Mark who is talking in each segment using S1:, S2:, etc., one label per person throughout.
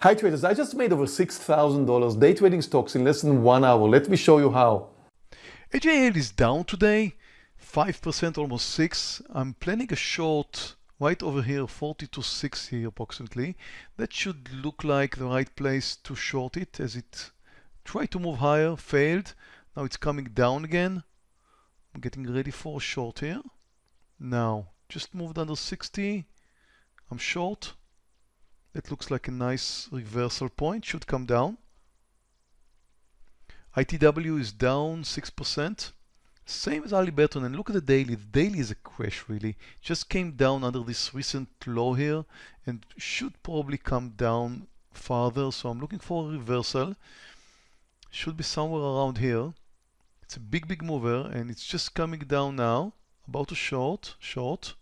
S1: Hi traders, I just made over $6,000 day trading stocks in less than one hour. Let me show you how.
S2: HAL is down today, 5%, almost 6 I'm planning a short right over here, 40 to 6 here approximately. That should look like the right place to short it as it tried to move higher, failed. Now it's coming down again. I'm getting ready for a short here. Now, just moved under 60. I'm short. That looks like a nice reversal point, should come down. ITW is down 6%. Same as Halliburton, and look at the daily. The daily is a crash really. Just came down under this recent low here and should probably come down farther. So I'm looking for a reversal. Should be somewhere around here. It's a big, big mover and it's just coming down now. About to short, short.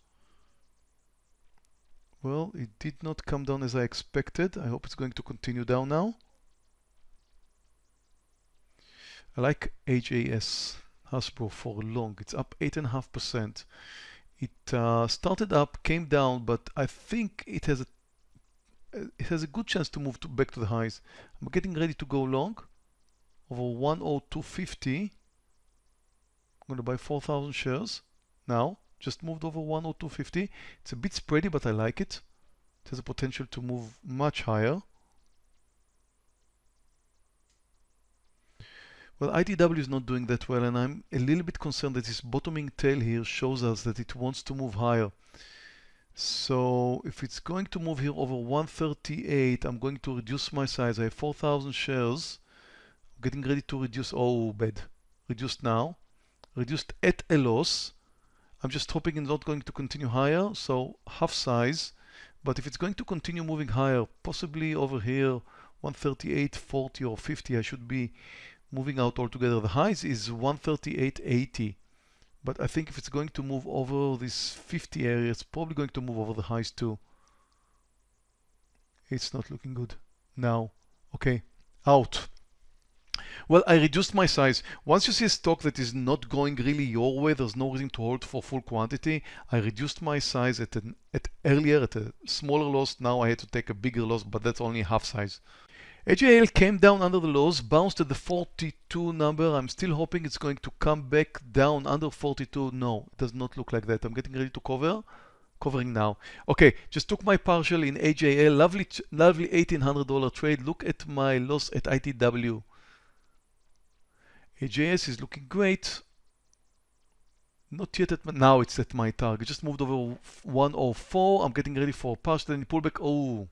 S2: Well, it did not come down as I expected. I hope it's going to continue down now. I like HAS Hasbro for long. It's up 8.5%. It uh, started up, came down, but I think it has a it has a good chance to move to back to the highs. I'm getting ready to go long over 10250. I'm going to buy 4,000 shares now just moved over 10250 it's a bit spready but I like it. It has a potential to move much higher. Well ITW is not doing that well and I'm a little bit concerned that this bottoming tail here shows us that it wants to move higher. So if it's going to move here over 138 I'm going to reduce my size. I have 4,000 shares. I'm getting ready to reduce oh bad. Reduced now. Reduced at a loss I'm just hoping it's not going to continue higher, so half size. But if it's going to continue moving higher, possibly over here, 138, 40 or 50, I should be moving out altogether. The highs is 138.80. But I think if it's going to move over this 50 area, it's probably going to move over the highs too. It's not looking good now. Okay, out. Well, I reduced my size. Once you see a stock that is not going really your way, there's no reason to hold for full quantity. I reduced my size at an at earlier at a smaller loss. Now I had to take a bigger loss, but that's only half size. HAL came down under the lows, bounced at the 42 number. I'm still hoping it's going to come back down under 42. No, it does not look like that. I'm getting ready to cover. Covering now. Okay, just took my partial in HAL. Lovely, lovely $1,800 trade. Look at my loss at ITW. HAS is looking great. Not yet at my, now it's at my target. Just moved over 104. I'm getting ready for a partial then pullback. Oh,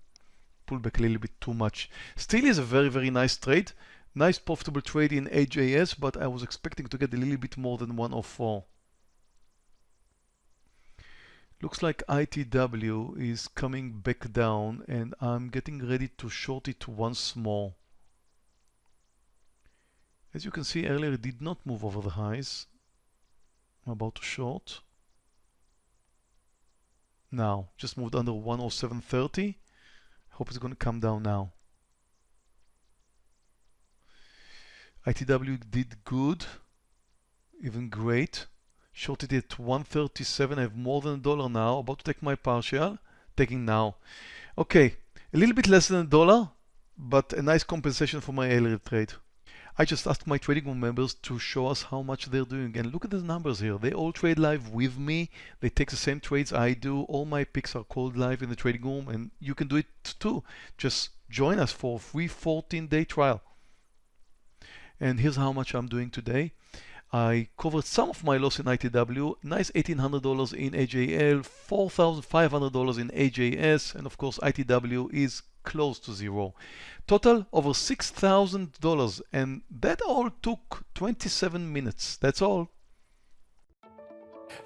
S2: pullback a little bit too much. Still is a very, very nice trade. Nice profitable trade in HAS, but I was expecting to get a little bit more than 104. Looks like ITW is coming back down and I'm getting ready to short it once more. As you can see earlier, it did not move over the highs. I'm about to short. Now, just moved under 107.30. Hope it's going to come down now. ITW did good, even great. Shorted it 137. I have more than a dollar now. About to take my partial. Taking now. Okay, a little bit less than a dollar, but a nice compensation for my earlier trade. I just asked my trading room members to show us how much they're doing and look at the numbers here. They all trade live with me. They take the same trades I do. All my picks are called live in the trading room and you can do it too. Just join us for a free 14 day trial. And here's how much I'm doing today. I covered some of my loss in ITW, nice $1,800 in HAL, $4,500 in HAS, and of course ITW is close to zero. Total over $6,000 and that all took 27 minutes. That's all.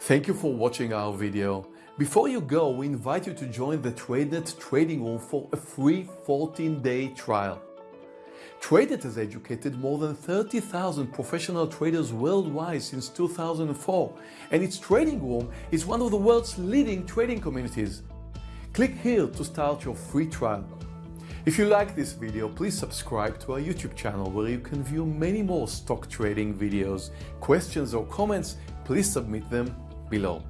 S1: Thank you for watching our video. Before you go, we invite you to join the TradeNet trading room for a free 14-day trial. TradeNet has educated more than 30,000 professional traders worldwide since 2004 and its trading room is one of the world's leading trading communities. Click here to start your free trial. If you like this video, please subscribe to our YouTube channel where you can view many more stock trading videos. Questions or comments, please submit them below.